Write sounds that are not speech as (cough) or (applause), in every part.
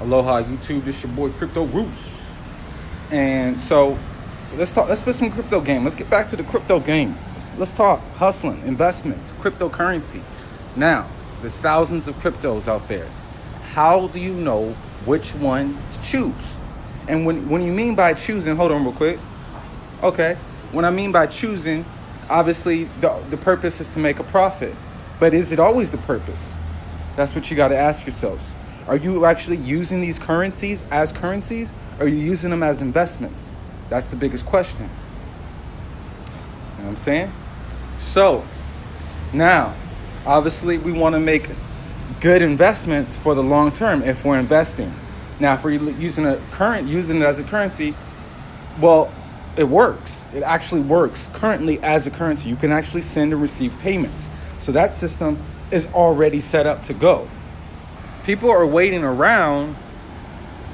Aloha YouTube, this your boy Crypto Roots. And so let's talk let's put some crypto game. Let's get back to the crypto game. Let's, let's talk hustling, investments, cryptocurrency. Now, there's thousands of cryptos out there. How do you know which one to choose? And when when you mean by choosing, hold on real quick. Okay. When I mean by choosing, obviously the the purpose is to make a profit. But is it always the purpose? That's what you got to ask yourselves. Are you actually using these currencies as currencies? Or are you using them as investments? That's the biggest question. You know what I'm saying? So, now, obviously, we want to make good investments for the long term if we're investing. Now, if we're using a current, using it as a currency, well, it works. It actually works currently as a currency. You can actually send and receive payments. So that system is already set up to go people are waiting around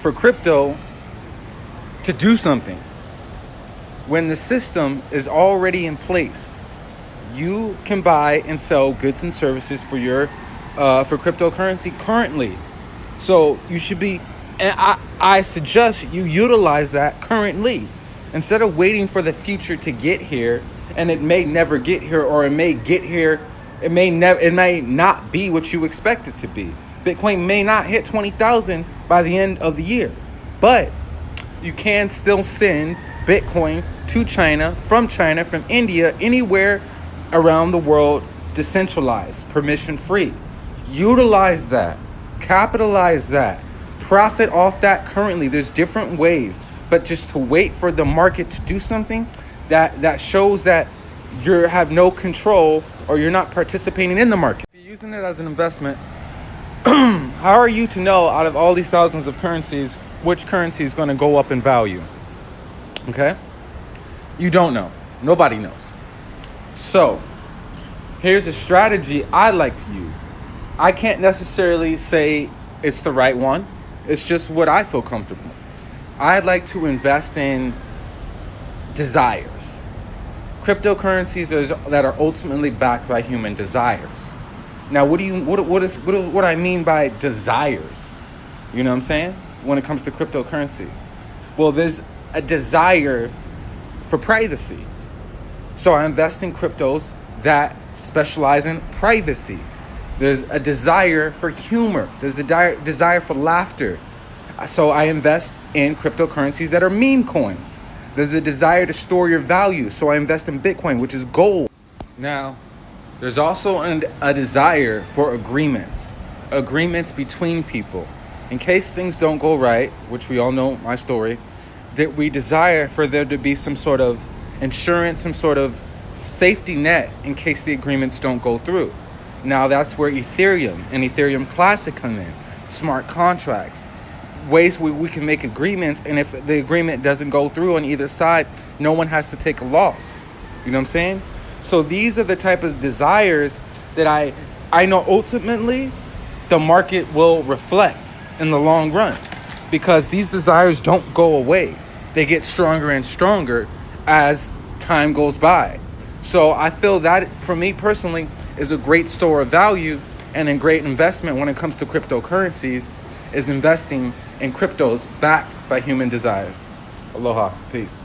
for crypto to do something. When the system is already in place you can buy and sell goods and services for your uh, for cryptocurrency currently. So you should be and I, I suggest you utilize that currently. Instead of waiting for the future to get here and it may never get here or it may get here it may never it may not be what you expect it to be Bitcoin may not hit 20,000 by the end of the year, but you can still send Bitcoin to China, from China, from India, anywhere around the world, decentralized, permission free. Utilize that, capitalize that, profit off that currently. There's different ways, but just to wait for the market to do something that, that shows that you have no control or you're not participating in the market. If you're using it as an investment, (clears throat) how are you to know out of all these thousands of currencies which currency is going to go up in value? Okay? You don't know. Nobody knows. So, here's a strategy I like to use. I can't necessarily say it's the right one, it's just what I feel comfortable. I like to invest in desires. Cryptocurrencies that are ultimately backed by human desires. Now, what do you what what is what what I mean by desires? You know what I'm saying? When it comes to cryptocurrency, well, there's a desire for privacy. So I invest in cryptos that specialize in privacy. There's a desire for humor. There's a di- desire for laughter. So I invest in cryptocurrencies that are meme coins. There's a desire to store your value. So I invest in Bitcoin, which is gold. Now, there's also an, a desire for agreements, agreements between people. In case things don't go right, which we all know my story, that we desire for there to be some sort of insurance, some sort of safety net in case the agreements don't go through. Now that's where Ethereum and Ethereum Classic come in, smart contracts, ways where we can make agreements, and if the agreement doesn't go through on either side, no one has to take a loss. You know what I'm saying? So these are the type of desires that I I know ultimately the market will reflect in the long run because these desires don't go away. They get stronger and stronger as time goes by. So I feel that for me personally is a great store of value and a great investment when it comes to cryptocurrencies is investing in cryptos backed by human desires. Aloha. Peace.